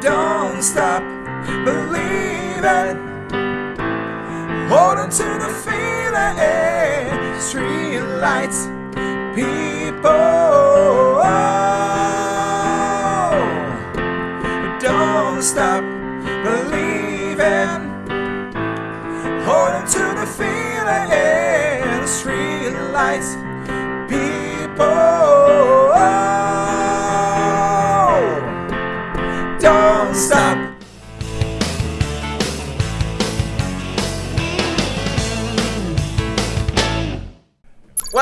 Don't stop believing. Hold on to the feeling. Street lights, people. Don't stop believing. Hold on to the feeling. Street lights, people.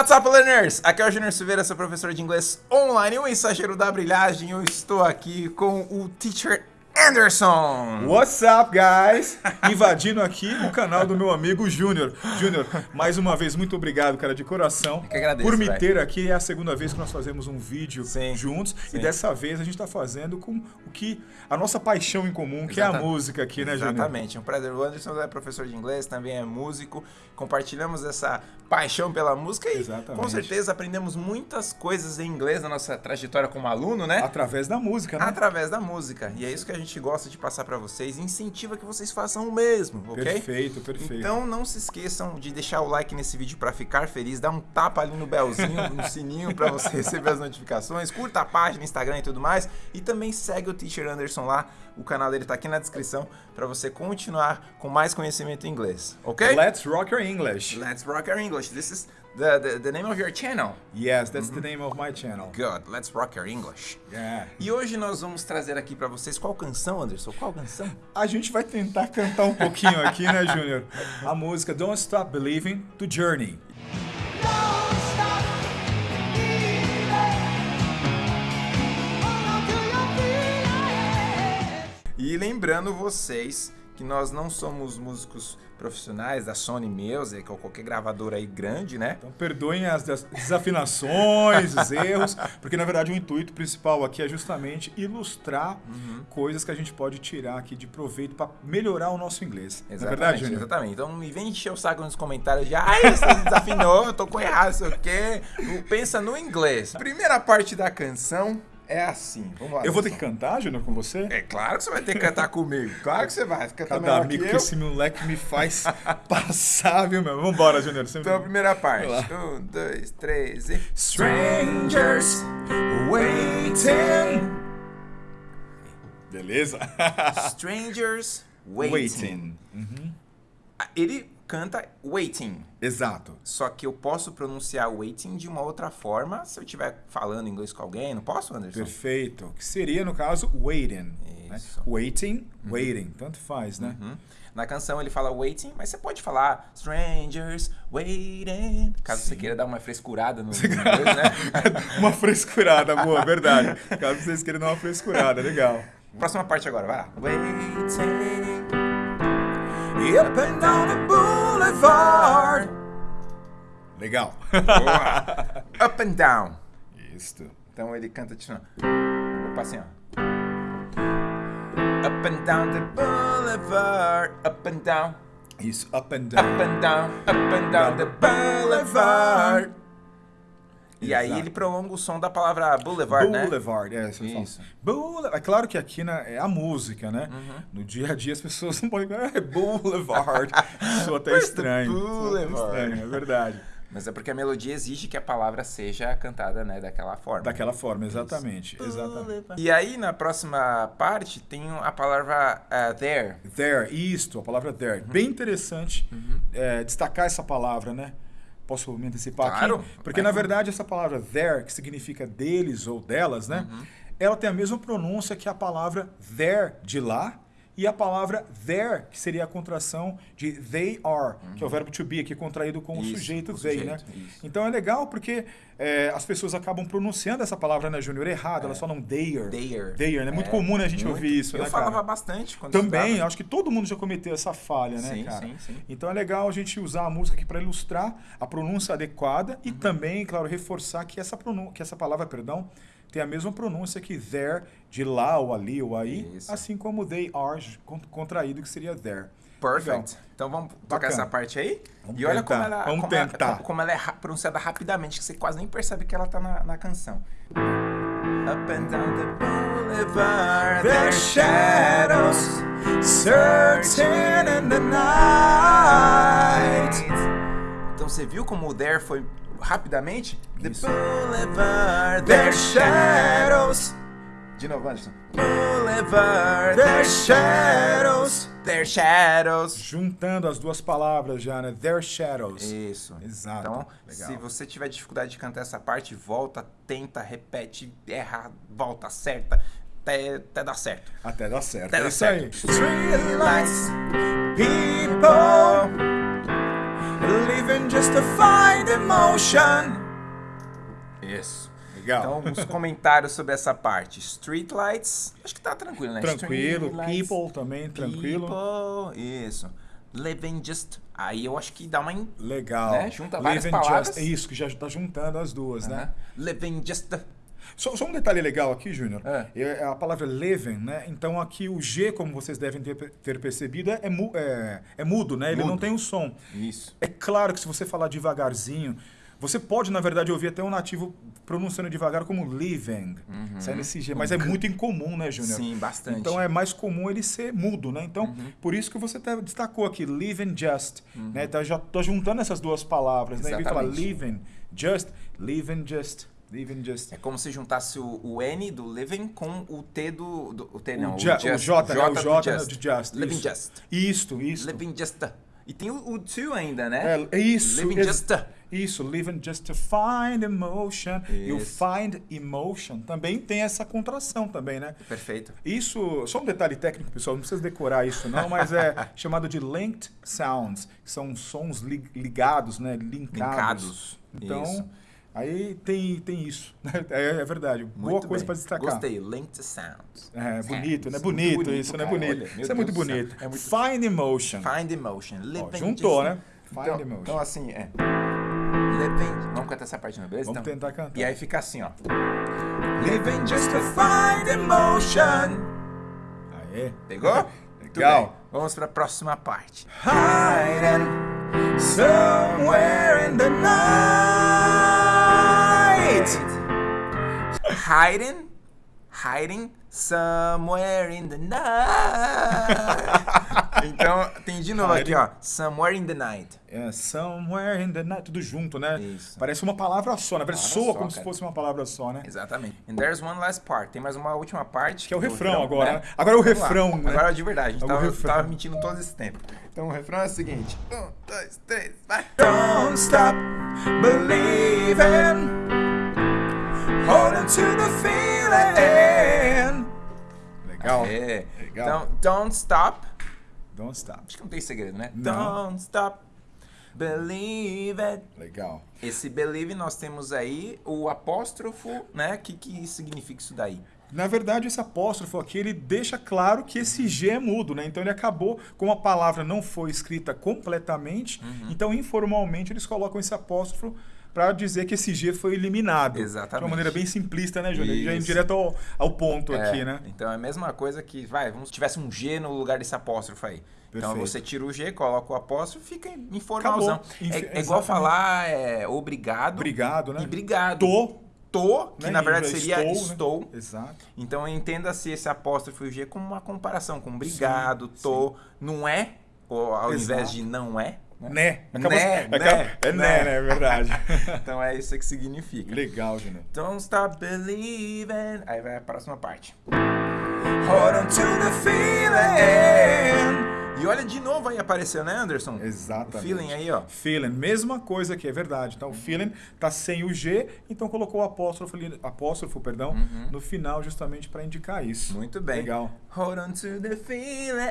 What's up, learners? Aqui é o Junior Silveira, seu professor de inglês online, o mensageiro da brilhagem. Eu estou aqui com o Teacher Anderson. What's up, guys? Invadindo aqui o canal do meu amigo Júnior. Júnior, mais uma vez, muito obrigado, cara, de coração. que agradeço, por me velho. ter aqui. É a segunda vez que nós fazemos um vídeo Sim, juntos. sim. E dessa vez a gente está fazendo com o que a nossa paixão em comum, que é a música aqui, né, Júnior? Exatamente, um prazer. O Anderson é professor de inglês, também é músico. Compartilhamos essa paixão pela música e Exatamente. com certeza aprendemos muitas coisas em inglês na nossa trajetória como aluno, né? Através da música, né? Através da música. E é isso que a gente gosta de passar pra vocês. e Incentiva que vocês façam o mesmo, ok? Perfeito, perfeito. Então não se esqueçam de deixar o like nesse vídeo pra ficar feliz, dá um tapa ali no belzinho, no sininho pra você receber as notificações, curta a página, Instagram e tudo mais, e também segue o Teacher Anderson lá, o canal dele tá aqui na descrição pra você continuar com mais conhecimento em inglês, ok? Let's rock your English. Let's rock our English. This is the, the, the name of your channel. Yes, that's Uhum. the name of my channel. Good, let's rock our English. Yeah. E hoje nós vamos trazer aqui pra vocês qual canção, Anderson? Qual canção? A gente vai tentar cantar um pouquinho aqui, né, Júnior? A música Don't Stop Believing, do Journey. Your. E lembrando vocês que nós não somos músicos profissionais da Sony Music ou qualquer gravadora aí grande, né? Então perdoem as des- desafinações, os erros, porque na verdade o intuito principal aqui é justamente ilustrar Uhum. coisas que a gente pode tirar aqui de proveito para melhorar o nosso inglês. É Exatamente, verdade, Júnior? exatamente. Então me vem encher o saco nos comentários de ai, você desafinou, eu tô com errado, sei o quê. Pensa no inglês. Primeira parte da canção é assim. Vamos lá. Eu vou ter que cantar, Júnior, com você? É claro que você vai ter que cantar comigo. Claro que você vai. Você canta Cada amigo que que, esse moleque me faz passar, viu, meu? Vambora, Júnior. Sempre... Então a primeira parte. Um, dois, três e. Strangers waiting. Beleza? Strangers waiting. Waiting. Uhum. Ele canta waiting. Exato. Só que eu posso pronunciar waiting de uma outra forma se eu estiver falando inglês com alguém. Não posso, Anderson? Perfeito. Que seria, no caso, waiting. né? Isso. Waiting, waiting. Tanto faz, né? Uhum. Na canção ele fala waiting, mas você pode falar strangers waiting. Caso você queira dar uma frescurada no, no inglês, né? uma frescurada, boa, verdade. Caso vocês queiram dar uma frescurada, legal. Próxima parte agora, vai lá. Waiting. Up and down the boulevard. Legal. Boa. Up and down. Isso. Então ele canta de novo. Opa, assim, ó. Up and down the boulevard. Up and down. Isso, up and Up down. and down. Up and down the boulevard. E aí ele prolonga o som da palavra boulevard, né? Boulevard, é, você fala. Isso. Boule- É claro que aqui né, é a música, né? Uhum. No dia a dia as pessoas não podem falar, é Boulevard. Soa até estranho. Boulevard? estranho, é verdade. Mas é porque a melodia exige que a palavra seja cantada, né, daquela forma. Daquela forma, exatamente. Exatamente. Boulevard. E aí, na próxima parte, tem a palavra uh, there. There, isto, a palavra there. Uhum. Bem interessante é, destacar essa palavra, né? Posso me antecipar Claro. aqui? Porque, na verdade, essa palavra there, que significa deles ou delas, né? Uhum. Ela tem a mesma pronúncia que a palavra there, de lá, e a palavra there, que seria a contração de they are, que é o verbo to be, aqui contraído com o Uhum. Isso, sujeito o they, sujeito, né? isso. Então é legal porque é, as pessoas acabam pronunciando essa palavra, né, Júnior, errado, elas falam their. É. There. There, né? É muito É, comum né, a gente muito. ouvir isso, Eu né, falava cara? bastante quando Também, estudava. acho que todo mundo já cometeu essa falha, né, Sim, cara? sim, sim. Então é legal a gente usar a música aqui para ilustrar a pronúncia adequada Uhum. e também, claro, reforçar que essa, que essa palavra, perdão, tem a mesma pronúncia que there, de lá ou ali ou aí, Isso. assim como they are, con- contraído, que seria there. Perfect. Legal. Então vamos tocar Bacana. essa parte aí? Vamos e olha tentar, como ela, vamos como, ela- tentar. como ela é pronunciada rapidamente, que você quase nem percebe que ela tá na, na canção. Up and down the boulevard, Their shadows searching in the night. Então você viu como o there foi rapidamente? The Isso. boulevard, Their shadows, De novo, Anderson. Boulevard, their shadows. their shadows. Juntando as duas palavras já, né? Their shadows. Isso. Exato. Então, Legal. se você tiver dificuldade de cantar essa parte, volta, tenta, repete, erra, volta, acerta, até, até dar certo. Até dá certo. Até é dá isso certo. aí. Street lights, people just to find emotion. Isso. Legal. Então, alguns comentários sobre essa parte. Streetlights, acho que tá tranquilo, né? tranquilo. People também, tranquilo. People, isso. Living just. Aí eu acho que dá uma. in- Legal. Né? Junta várias Living palavras. Just, isso, que já tá juntando as duas, né? Aham. Living just. Só, só um detalhe legal aqui, Júnior. É. É a palavra living, né? Então aqui o G, como vocês devem ter, ter percebido, é, mu- é- é mudo, né? Ele Mudo. não tem o som. Isso. É claro que se você falar devagarzinho, você pode, na verdade, ouvir até um nativo pronunciando devagar como living, saindo esse G, mas é muito incomum, né, Júnior? Sim, bastante. Então é mais comum ele ser mudo, né? Então, por isso que você até destacou aqui, living just, né? Tá, já tô juntando essas duas palavras, né? Em vez de falar Exatamente. living just, living just, living just. É como se juntasse o, o N do living com o T do. do o T não, o, ju- o just, J, né? O do J né, de just. Living isso. just. Isto, isto. Living just. E tem o, o to ainda, né? É, é isso. Living ex- just. Isso, living just to find emotion. E o Isso. find emotion também tem essa contração também, né? Perfeito. Isso, só um detalhe técnico, pessoal, não precisa decorar isso não, mas é chamado de linked sounds, que são sons li- ligados, né, linkados. Linkados, Então, isso. Aí tem, tem isso, né? é, é verdade, boa Muito coisa bem. para destacar. Gostei. Linked sounds. É, bonito, né? Bonito, bonito, isso, né? cara. Bonito. Olha, isso é muito bonito. É muito- Find emotion. Find emotion. Ó, juntou, né? Find Então, emotion. então assim, é. Living. Vamos cantar essa parte, não, beleza? Vamos Então, tentar cantar. E aí fica assim, ó. Living just to find emotion. Aê. Pegou? Legal. Vamos para a próxima parte. Hiding somewhere in the night. Hiding, hiding somewhere in the night. então, tem de novo aqui, Hiding. ó. Somewhere in the night. É, somewhere in the night, tudo junto, né? Isso. Parece uma palavra só, na verdade soa só, como se cara. fosse uma palavra só, né? Exatamente. And there's one last part. Tem mais uma última parte. Que é o do refrão agora, né? Agora é o Vamos refrão, né? Agora é de verdade. A gente É tava, refrão. tava mentindo todo esse tempo. Então o refrão é o seguinte. Um, dois, três, vai. Don't stop believing. To the feeling. Legal. É. Legal. Então, don't stop. Don't stop. Acho que não tem segredo, né? Não. Don't stop. Believe it. Legal. Esse believe nós temos aí o apóstrofo, né? O que, que significa isso daí? Na verdade, esse apóstrofo aqui, ele deixa claro que esse G é mudo, né? Então ele acabou, como a palavra não foi escrita completamente, Uhum. então informalmente eles colocam esse apóstrofo para dizer que esse G foi eliminado. De Exatamente. uma maneira bem simplista, né, Júnior? Já indo direto ao, ao ponto É, aqui, né? Então é a mesma coisa que, vai, vamos se tivesse um G no lugar desse apóstrofo aí. Então Perfeito. você tira o G, coloca o apóstrofo e fica informalzão. É, é igual falar é, obrigado, Obrigado, né? e obrigado. Tô, Tô, que né? na verdade seria inglês, estou. Né? Exato. Então entenda-se esse apóstrofo e o G como uma comparação com obrigado, Sim, tô, não é, ou ao invés Exato. de não é. Né? Né, Acaba- né, acaba- É né, né. né? É verdade. Então é isso que significa. Legal, Júnior. Don't stop believing. Aí vai a próxima parte. Hold on to the feeling. E olha de novo aí apareceu, né, Anderson? Exatamente. O feeling aí, ó. Feeling, mesma coisa que é verdade. Então, feeling tá sem o G, então colocou o apóstrofo, ali- apóstrofo perdão, no final justamente para indicar isso. Uhum. Muito bem. Legal. Hold on to the feeling.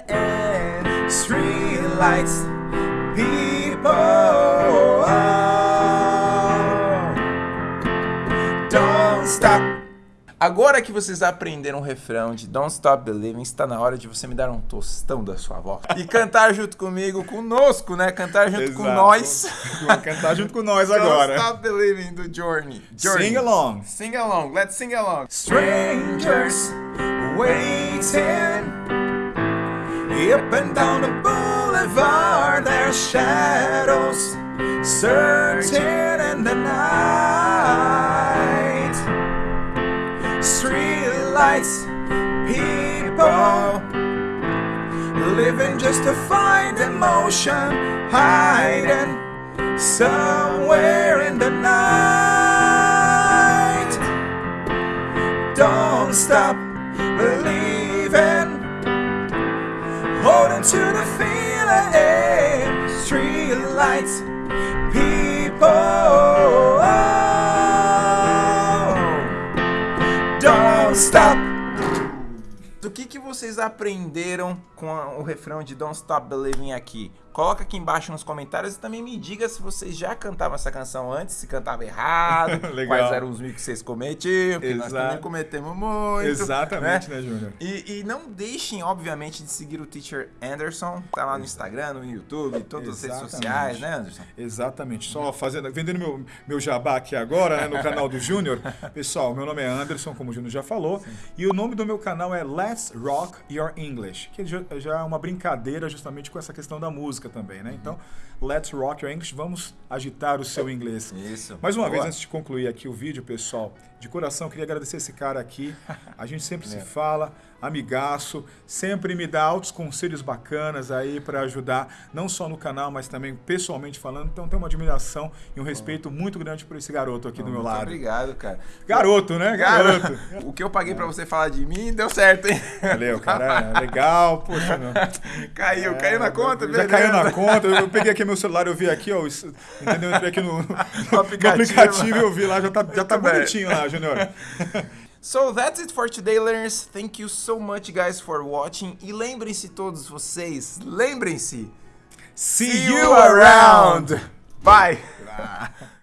Street lights, people. Don't stop. Agora que vocês aprenderam o refrão de Don't Stop Believing, está na hora de você me dar um tostão da sua voz. E cantar junto comigo, conosco, né? Cantar junto com Exato. nós. Vamos cantar junto com nós Don't agora. Stop Believing do Journey. Journey. Sing along. Sing along. Let's sing along. Strangers waiting up and down the boulevard. Their shadows searching in the night. Street lights, people living just to find emotion, hiding somewhere in the night. Don't stop believing, holding to the Street lights, people. Don't stop. Do que, que vocês aprenderam com o refrão de Don't Stop Believing aqui? Coloca aqui embaixo nos comentários e também me diga se vocês já cantavam essa canção antes, se cantava errado, quais eram os mil que vocês cometiam, porque nós Exato. também cometemos muito. Exatamente, né? né, Júnior? E, e não deixem, obviamente, de seguir o Teacher Anderson. Tá lá no Instagram, no YouTube, todas as redes Exatamente. sociais, né, Anderson? Exatamente. Só fazendo, vendendo meu, meu jabá aqui agora, né, no canal do Júnior. Pessoal, meu nome é Anderson, como o Júnior já falou, e o nome do meu canal é Let's Rock Your English, que já é uma brincadeira justamente com essa questão da música também, né? Então, Let's Rock Your English, vamos agitar o seu inglês. Isso. Mais uma Boa. vez, antes de concluir aqui o vídeo, pessoal, de coração, queria agradecer esse cara aqui. A gente sempre se fala, amigaço, sempre me dá altos conselhos bacanas aí para ajudar, não só no canal, mas também pessoalmente falando. Então, tenho uma admiração e um respeito muito grande por esse garoto aqui do meu Muito lado. obrigado, cara. Garoto, né? Garoto. O que eu paguei pra você falar de mim deu certo, hein? Valeu, cara. É legal. Poxa, meu. Caiu, caiu na conta, Já beleza. caiu na conta. Eu peguei aqui meu celular, eu vi aqui, ó. Entendeu? Eu entrei aqui no, no aplicativo. aplicativo e eu vi lá, já tá, já tá bonitinho lá, Júnior. So that's it for today, learners. Thank you so much, guys, for watching. E lembrem-se todos vocês, lembrem-se. See you around. Bye.